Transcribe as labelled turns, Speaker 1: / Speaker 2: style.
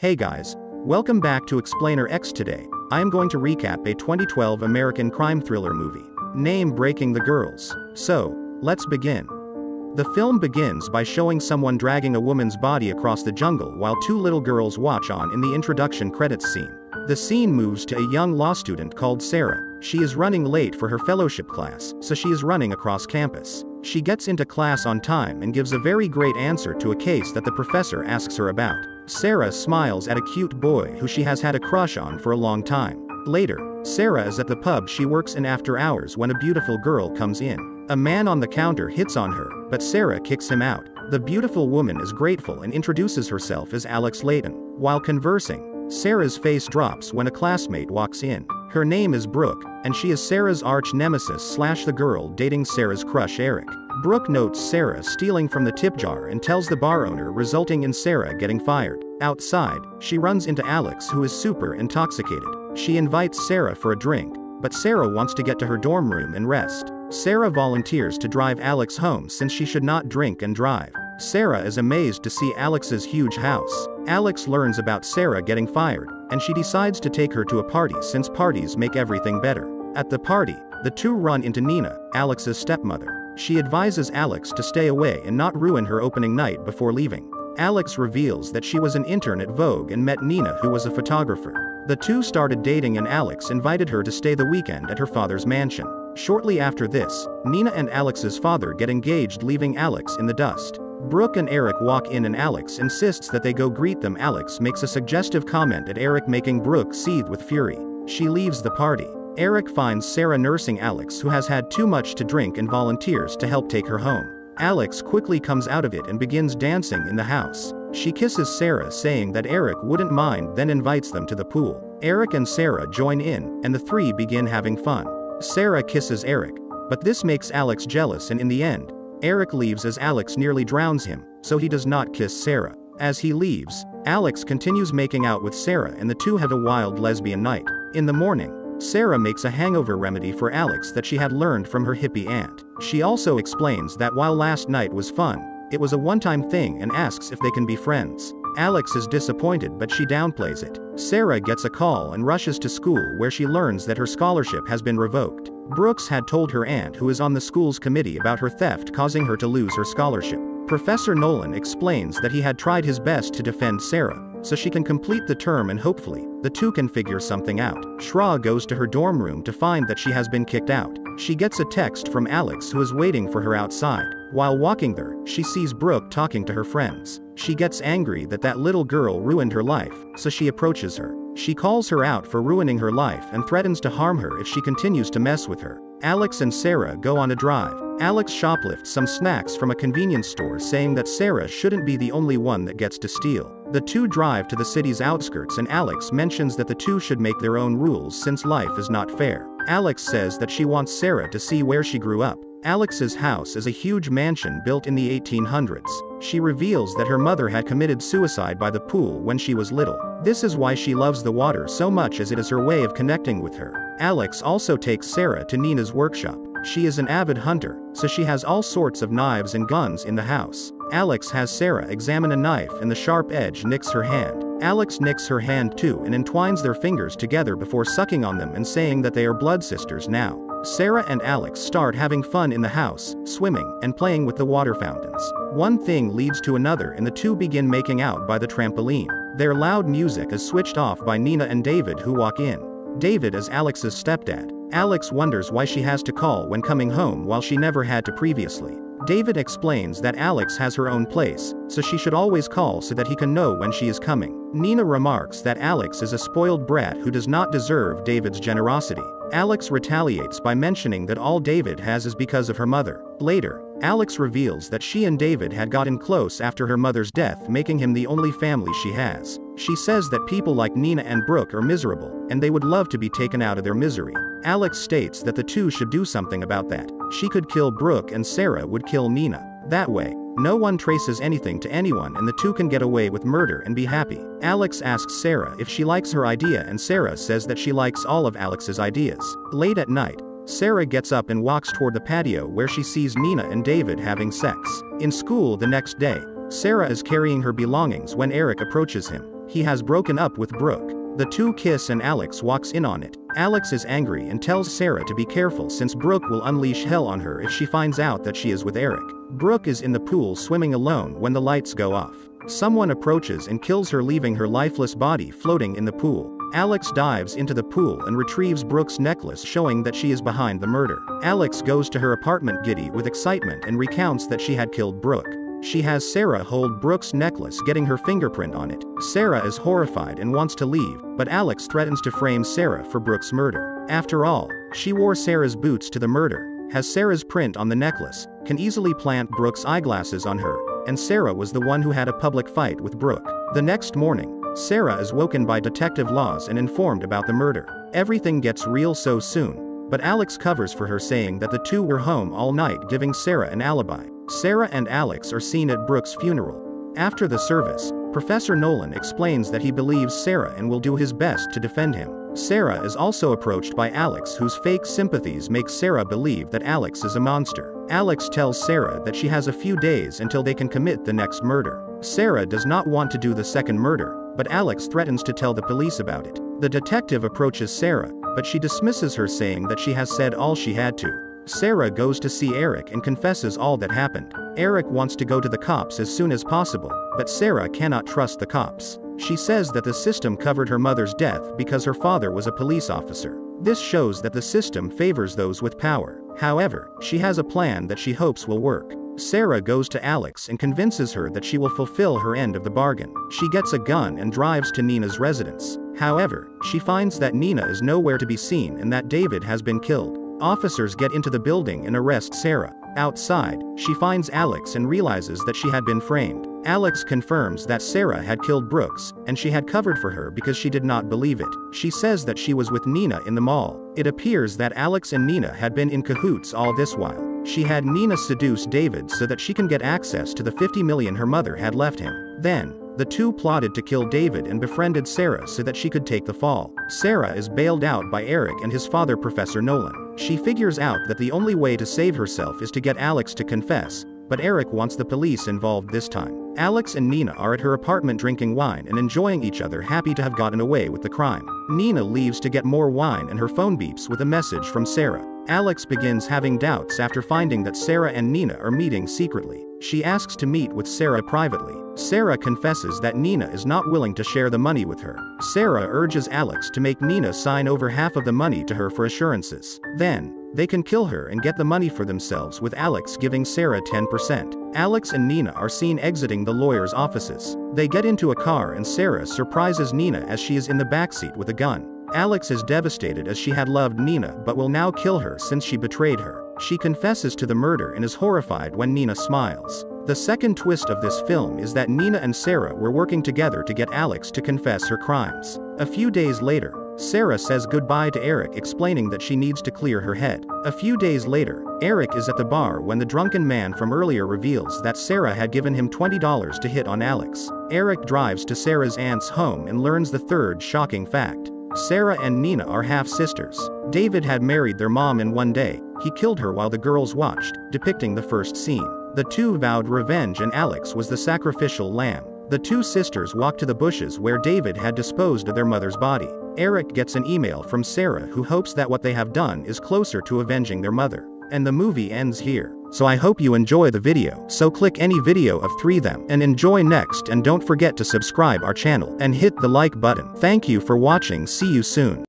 Speaker 1: Hey guys, welcome back to Explainer X today. I am going to recap a 2012 American crime thriller movie, name Breaking the Girls. So, let's begin. The film begins by showing someone dragging a woman's body across the jungle while two little girls watch on in the introduction credits scene. The scene moves to a young law student called Sarah. She is running late for her fellowship class, so she is running across campus. She gets into class on time and gives a very great answer to a case that the professor asks her about. Sarah smiles at a cute boy who she has had a crush on for a long time. Later, Sarah is at the pub she works in after hours when a beautiful girl comes in. A man on the counter hits on her, but Sarah kicks him out. The beautiful woman is grateful and introduces herself as Alex Layton. While conversing, Sarah's face drops when a classmate walks in. Her name is Brooke, and she is Sarah's arch nemesis slash the girl dating Sarah's crush Eric. Brooke notes Sarah stealing from the tip jar and tells the bar owner resulting in Sarah getting fired. Outside, she runs into Alex who is super intoxicated. She invites Sarah for a drink, but Sarah wants to get to her dorm room and rest. Sarah volunteers to drive Alex home since she should not drink and drive. Sarah is amazed to see Alex's huge house. Alex learns about Sarah getting fired, and she decides to take her to a party since parties make everything better. At the party, the two run into Nina, Alex's stepmother. She advises Alex to stay away and not ruin her opening night before leaving. Alex reveals that she was an intern at Vogue and met Nina who was a photographer. The two started dating and Alex invited her to stay the weekend at her father's mansion. Shortly after this, Nina and Alex's father get engaged leaving Alex in the dust. Brooke and Eric walk in and Alex insists that they go greet them. Alex makes a suggestive comment at Eric making Brooke seethe with fury. She leaves the party. Eric finds Sarah nursing Alex who has had too much to drink and volunteers to help take her home. Alex quickly comes out of it and begins dancing in the house. She kisses Sarah saying that Eric wouldn't mind then invites them to the pool. Eric and Sarah join in, and the three begin having fun. Sarah kisses Eric, but this makes Alex jealous and in the end, Eric leaves as Alex nearly drowns him, so he does not kiss Sarah. As he leaves, Alex continues making out with Sarah and the two have a wild lesbian night. In the morning, Sarah makes a hangover remedy for Alex that she had learned from her hippie aunt. She also explains that while last night was fun, it was a one-time thing and asks if they can be friends. Alex is disappointed but she downplays it. Sarah gets a call and rushes to school where she learns that her scholarship has been revoked. Brooks had told her aunt who is on the school's committee about her theft causing her to lose her scholarship. Professor Nolan explains that he had tried his best to defend Sarah, so she can complete the term and hopefully, the two can figure something out. Sarah goes to her dorm room to find that she has been kicked out. She gets a text from Alex who is waiting for her outside. While walking there, she sees Brooke talking to her friends. She gets angry that that little girl ruined her life, so she approaches her. She calls her out for ruining her life and threatens to harm her if she continues to mess with her. Alex and Sarah go on a drive. Alex shoplifts some snacks from a convenience store saying that Sarah shouldn't be the only one that gets to steal. The two drive to the city's outskirts and Alex mentions that the two should make their own rules since life is not fair. Alex says that she wants Sarah to see where she grew up. Alex's house is a huge mansion built in the 1800s. She reveals that her mother had committed suicide by the pool when she was little. This is why she loves the water so much as it is her way of connecting with her. Alex also takes Sarah to Nina's workshop. She is an avid hunter, so she has all sorts of knives and guns in the house. Alex has Sarah examine a knife and the sharp edge nicks her hand. Alex nicks her hand too and entwines their fingers together before sucking on them and saying that they are blood sisters now. Sarah and Alex start having fun in the house, swimming, and playing with the water fountains. One thing leads to another and the two begin making out by the trampoline. Their loud music is switched off by Nina and David who walk in. David is Alex's stepdad. Alex wonders why she has to call when coming home while she never had to previously. David explains that Alex has her own place, so she should always call so that he can know when she is coming. Nina remarks that Alex is a spoiled brat who does not deserve David's generosity. Alex retaliates by mentioning that all David has is because of her mother. Later, Alex reveals that she and David had gotten close after her mother's death making him the only family she has. She says that people like Nina and Brooke are miserable, and they would love to be taken out of their misery. Alex states that the two should do something about that. She could kill Brooke and Sarah would kill Nina. That way, no one traces anything to anyone and the two can get away with murder and be happy. Alex asks Sarah if she likes her idea and Sarah says that she likes all of Alex's ideas. Late at night, Sarah gets up and walks toward the patio where she sees Nina and David having sex. In school the next day, Sarah is carrying her belongings when Eric approaches him. He has broken up with Brooke. The two kiss and Alex walks in on it. Alex is angry and tells Sarah to be careful since Brooke will unleash hell on her if she finds out that she is with Eric. Brooke is in the pool swimming alone when the lights go off. Someone approaches and kills her leaving her lifeless body floating in the pool. Alex dives into the pool and retrieves Brooke's necklace showing that she is behind the murder. Alex goes to her apartment giddy with excitement and recounts that she had killed Brooke. She has Sarah hold Brooke's necklace getting her fingerprint on it. Sarah is horrified and wants to leave, but Alex threatens to frame Sarah for Brooke's murder. After all, she wore Sarah's boots to the murder, has Sarah's print on the necklace, can easily plant Brooke's eyeglasses on her, and Sarah was the one who had a public fight with Brooke. The next morning, Sarah is woken by Detective Laws and informed about the murder. Everything gets real so soon, but Alex covers for her saying that the two were home all night giving Sarah an alibi. Sarah and Alex are seen at Brooke's funeral. After the service, Professor Nolan explains that he believes Sarah and will do his best to defend him. Sarah is also approached by Alex whose fake sympathies make Sarah believe that Alex is a monster. Alex tells Sarah that she has a few days until they can commit the next murder. Sarah does not want to do the second murder, but Alex threatens to tell the police about it. The detective approaches Sarah, but she dismisses her saying that she has said all she had to. Sarah goes to see Eric and confesses all that happened. Eric wants to go to the cops as soon as possible, but Sarah cannot trust the cops. She says that the system covered her mother's death because her father was a police officer. This shows that the system favors those with power. However, she has a plan that she hopes will work. Sarah goes to Alex and convinces her that she will fulfill her end of the bargain. She gets a gun and drives to Nina's residence. However, she finds that Nina is nowhere to be seen and that David has been killed. Officers get into the building and arrest Sarah. Outside, she finds Alex and realizes that she had been framed. Alex confirms that Sarah had killed Brooks, and she had covered for her because she did not believe it. She says that she was with Nina in the mall. It appears that Alex and Nina had been in cahoots all this while. She had Nina seduce David so that she can get access to the 50 million her mother had left him. Then, the two plotted to kill David and befriended Sarah so that she could take the fall. Sarah is bailed out by Eric and his father Professor Nolan. She figures out that the only way to save herself is to get Alex to confess, but Eric wants the police involved this time. Alex and Nina are at her apartment drinking wine and enjoying each other happy to have gotten away with the crime. Nina leaves to get more wine and her phone beeps with a message from Sarah. Alex begins having doubts after finding that Sarah and Nina are meeting secretly. She asks to meet with Sarah privately. Sarah confesses that Nina is not willing to share the money with her. Sarah urges Alex to make Nina sign over half of the money to her for assurances. Then, they can kill her and get the money for themselves with Alex giving Sarah 10%. Alex and Nina are seen exiting the lawyer's offices. They get into a car and Sarah surprises Nina as she is in the backseat with a gun. Alex is devastated as she had loved Nina but will now kill her since she betrayed her. She confesses to the murder and is horrified when Nina smiles. The second twist of this film is that Nina and Sarah were working together to get Alex to confess her crimes. A few days later, Sarah says goodbye to Eric explaining that she needs to clear her head. A few days later, Eric is at the bar when the drunken man from earlier reveals that Sarah had given him $20 to hit on Alex. Eric drives to Sarah's aunt's home and learns the third shocking fact. Sarah and Nina are half-sisters. David had married their mom in one day, he killed her while the girls watched, depicting the first scene. The two vowed revenge and Alex was the sacrificial lamb. The two sisters walk to the bushes where David had disposed of their mother's body. Eric gets an email from Sarah who hopes that what they have done is closer to avenging their mother. And the movie ends here. So I hope you enjoy the video. So click any video of 3 them and enjoy next and don't forget to subscribe our channel and hit the like button. Thank you for watching see you soon.